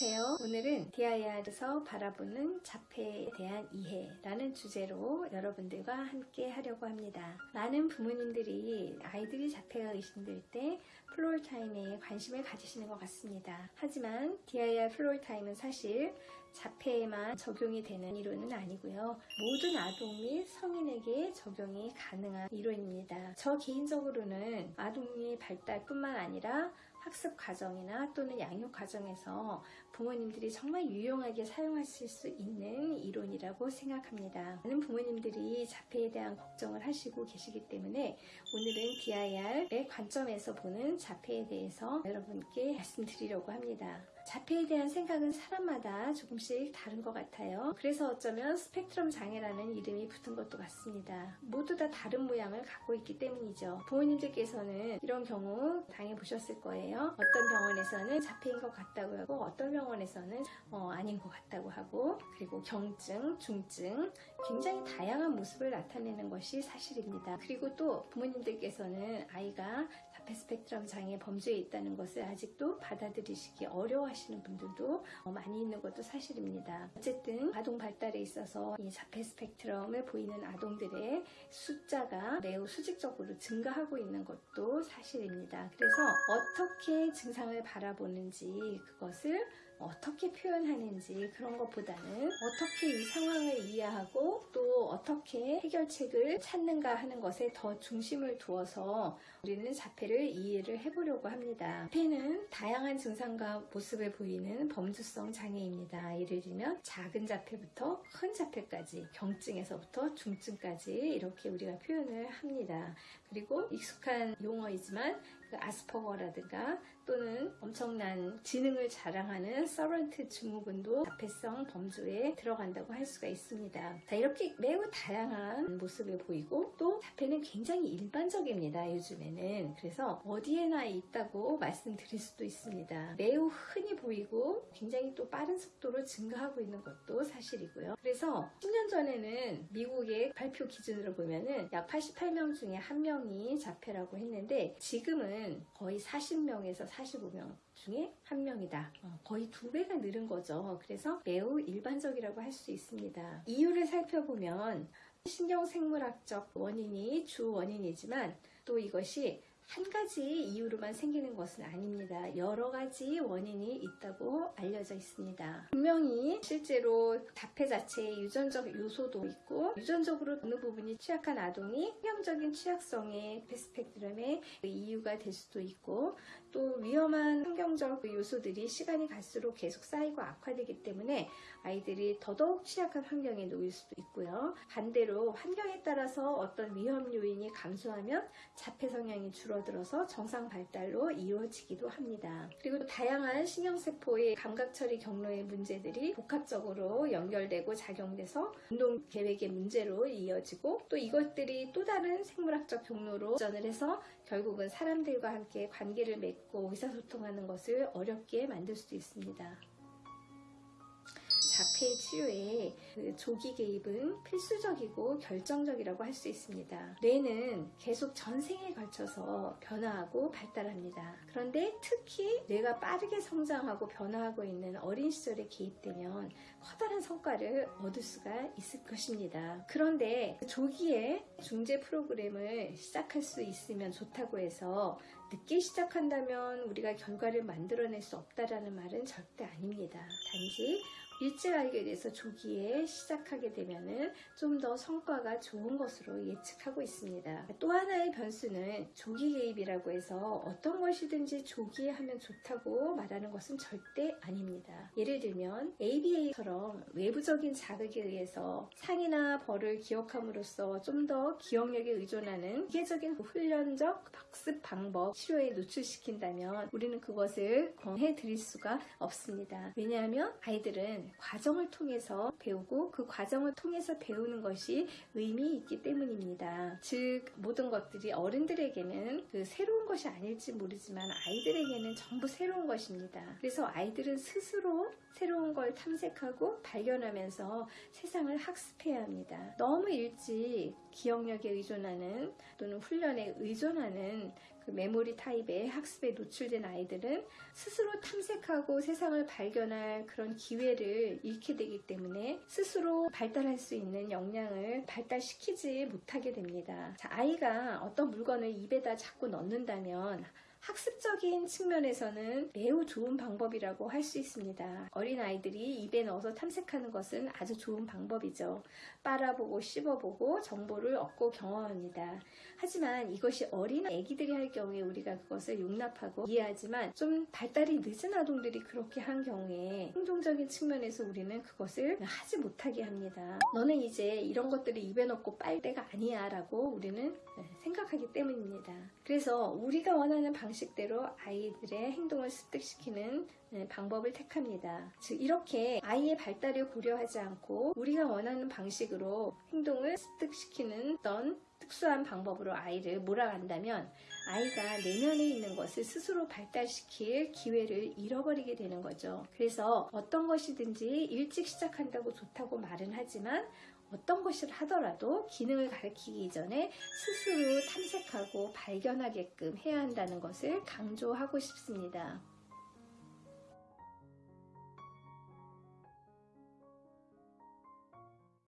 안녕하세요. 오늘은 DIR에서 바라보는 자폐에 대한 이해라는 주제로 여러분들과 함께 하려고 합니다. 많은 부모님들이 아이들이 자폐가 의심될 때 Floortime에 관심을 가지시는 것 같습니다. 하지만 DIR Floortime은 사실 자폐에만 적용이 되는 이론은 아니고요. 모든 아동 및 성인에게 적용이 가능한 이론입니다. 저 개인적으로는 아동의 발달뿐만 아니라 학습 과정이나 또는 양육 과정에서 부모님들이 정말 유용하게 사용하실 수 있는 이론이라고 생각합니다. 많은 부모님들이 자폐에 대한 걱정을 하시고 계시기 때문에 오늘은 DIR의 관점에서 보는 자폐에 대해서 여러분께 말씀드리려고 합니다. 자폐에 대한 생각은 사람마다 조금씩 다른 것 같아요. 그래서 어쩌면 스펙트럼 장애라는 이름이 붙은 것도 같습니다. 모두 다 다른 모양을 갖고 있기 때문이죠. 부모님들께서는 이런 경우 당해보셨을 거예요. 어떤 병원에서는 자폐인 것 같다고 하고 어떤 병원에서는 어, 아닌 것 같다고 하고 그리고 경증, 중증 굉장히 다양한 모습을 나타내는 것이 사실입니다. 그리고 또 부모님들께서는 아이가 자폐 스펙트럼 장애 범주에 있다는 것을 아직도 받아들이시기 어려워하시는 하시는 분들도 많이 있는 것도 사실입니다. 어쨌든 아동 발달에 있어서 이 자폐 스펙트럼을 보이는 아동들의 숫자가 매우 수직적으로 증가하고 있는 것도 사실입니다. 그래서 어떻게 증상을 바라보는지 그것을 어떻게 표현하는지 그런 것보다는 어떻게 이 상황을 이해하고 또 어떻게 해결책을 찾는가 하는 것에 더 중심을 두어서 우리는 자폐를 이해를 해보려고 합니다. 자폐는 다양한 증상과 모습을 보이는 범주성 장애입니다. 예를 들면 작은 자폐부터 큰 자폐까지 경증에서부터 중증까지 이렇게 우리가 표현을 합니다. 그리고 익숙한 용어이지만 그 아스퍼거라든가 또는 엄청난 지능을 자랑하는 서런트 증후군도 자폐성 범주에 들어간다고 할 수가 있습니다. 자, 이렇게 매우 다양한 모습을 보이고 또 자폐는 굉장히 일반적입니다. 요즘에는. 그래서 어디에나 있다고 말씀드릴 수도 있습니다. 매우 흔히 보이고 굉장히 또 빠른 속도로 증가하고 있는 것도 사실이고요. 그래서 10년 전에는 미국의 발표 기준으로 보면은 약 88명 중에 한 명이 자폐라고 했는데 지금은 거의 40명에서 45명 중에 한 명이다. 어, 거의 두 배가 늘은 거죠. 그래서 매우 일반적이라고 할 수 있습니다. 이유를 살펴보면 신경생물학적 원인이 주 원인이지만 또 이것이 한 가지 이유로만 생기는 것은 아닙니다. 여러 가지 원인이 있다고 알려져 있습니다. 분명히 실제로 자폐 자체에 유전적 요소도 있고 유전적으로 어느 부분이 취약한 아동이 환경적인 취약성의 스펙트럼의 이유가 될 수도 있고 또 위험한 환경적 요소들이 시간이 갈수록 계속 쌓이고 악화되기 때문에 아이들이 더더욱 취약한 환경에 놓일 수도 있고요. 반대로 환경에 따라서 어떤 위험 요인이 감소하면 자폐 성향이 줄어 줄어들어서 정상 발달로 이루어지기도 합니다. 그리고 다양한 신경세포의 감각처리 경로의 문제들이 복합적으로 연결되고 작용돼서 운동 계획의 문제로 이어지고 또 이것들이 또 다른 생물학적 경로로 전을 해서 결국은 사람들과 함께 관계를 맺고 의사소통하는 것을 어렵게 만들 수도 있습니다. 자폐 치료에 그 조기 개입은 필수적이고 결정적이라고 할 수 있습니다. 뇌는 계속 전생에 걸쳐서 변화하고 발달합니다. 그런데 특히 뇌가 빠르게 성장하고 변화하고 있는 어린 시절에 개입되면 커다란 성과를 얻을 수가 있을 것입니다. 그런데 조기에 중재 프로그램을 시작할 수 있으면 좋다고 해서 늦게 시작한다면 우리가 결과를 만들어낼 수 없다라는 말은 절대 아닙니다. 단지 일찍 알게 돼서 조기에 시작하게 되면 좀 더 성과가 좋은 것으로 예측하고 있습니다. 또 하나의 변수는 조기 개입이라고 해서 어떤 것이든지 조기에 하면 좋다고 말하는 것은 절대 아닙니다. 예를 들면 ABA처럼 외부적인 자극에 의해서 상이나 벌을 기억함으로써 좀 더 기억력에 의존하는 기계적인 훈련적 학습 방법 치료에 노출시킨다면 우리는 그것을 권해 드릴 수가 없습니다. 왜냐하면 아이들은 과정을 통해서 배우고 그 과정을 통해서 배우는 것이 의미 있기 때문입니다. 즉 모든 것들이 어른들에게는 그 새로운 것이 아닐지 모르지만 아이들에게는 전부 새로운 것입니다. 그래서 아이들은 스스로 새로운 걸 탐색하고 발견하면서 세상을 학습해야 합니다. 너무 일찍 기억력에 의존하는 또는 훈련에 의존하는 그 메모리 타입의 학습에 노출된 아이들은 스스로 탐색하고 세상을 발견할 그런 기회를 잃게 되기 때문에 스스로 발달할 수 있는 역량을 발달시키지 못하게 됩니다. 자, 아이가 어떤 물건을 입에다 자꾸 넣는다면 학습적인 측면에서는 매우 좋은 방법이라고 할 수 있습니다. 어린 아이들이 입에 넣어서 탐색하는 것은 아주 좋은 방법이죠. 빨아보고 씹어보고 정보를 얻고 경험합니다. 하지만 이것이 어린 아기들이 할 경우에 우리가 그것을 용납하고 이해하지만 좀 발달이 늦은 아동들이 그렇게 한 경우에 행동적인 측면에서 우리는 그것을 하지 못하게 합니다. 너는 이제 이런 것들을 입에 넣고 빨 때가 아니야 라고 우리는 생각하기 때문입니다. 그래서 우리가 원하는 방 식대로 아이들의 행동을 습득시키는 방법을 택합니다. 즉 이렇게 아이의 발달을 고려하지 않고 우리가 원하는 방식으로 행동을 습득시키는 어떤 특수한 방법으로 아이를 몰아간다면 아이가 내면에 있는 것을 스스로 발달시킬 기회를 잃어버리게 되는 거죠. 그래서 어떤 것이든지 일찍 시작한다고 좋다고 말은 하지만 어떤 것을 하더라도 기능을 가르치기 이전에 스스로 탐색하고 발견하게끔 해야 한다는 것을 강조하고 싶습니다.